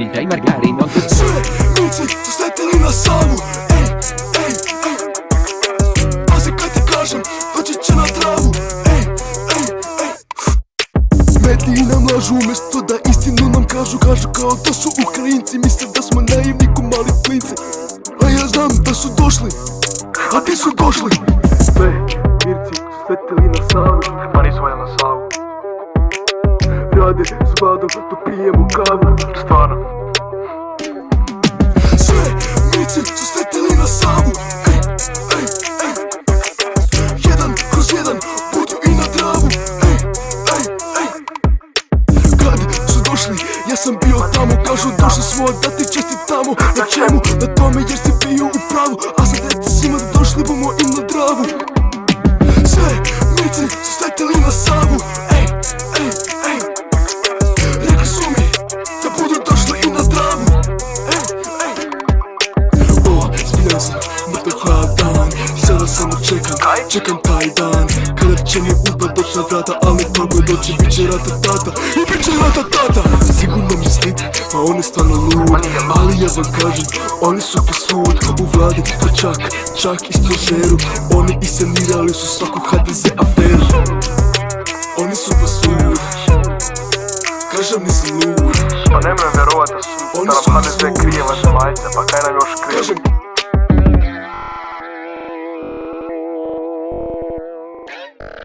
DJ Margarin on the Sve mici su sletili na savu. Ej, ej, ej. Pazi kad ti kažem, doći će na travu. Ej, ej, ej. Mediji nam lažu umjesto da istinu nam kažu Kažu kao da su Ukrajinci. Misle da smo naivni ko mali klinci. A ja znam da su došli. A ti su došli? Sve Rade s vladom dok pijemo kavu. Stvarno. Sve mici su sletili na savu. Jedan kroz jedan budu i na travu. Kad su došli, ja sam bio tamo. Kažu došli smo da ti čestitamo. Na čemu? Na tome jer si bio u pravu. A sad reci svima došli bomo i na dravu. Sve mici su sletili na savu sam mrtav hladan Sada samo čekam, čekam taj dan. Kada će mi upad doć na vrata Ali kako doći bit će rata tata. I bit će rata tata. Sigurno mislite, pa on je stvarno lud. Ali ja vam kažem, oni su posud U vladi, pa čak, čak i stožeru. Oni iscenirali su svaku HDZ aferu. Oni su posud Kažem nisam lud. Pa nemoj vjerovat da su da nam HDZ krije vaše Pa kaj nam Yeah.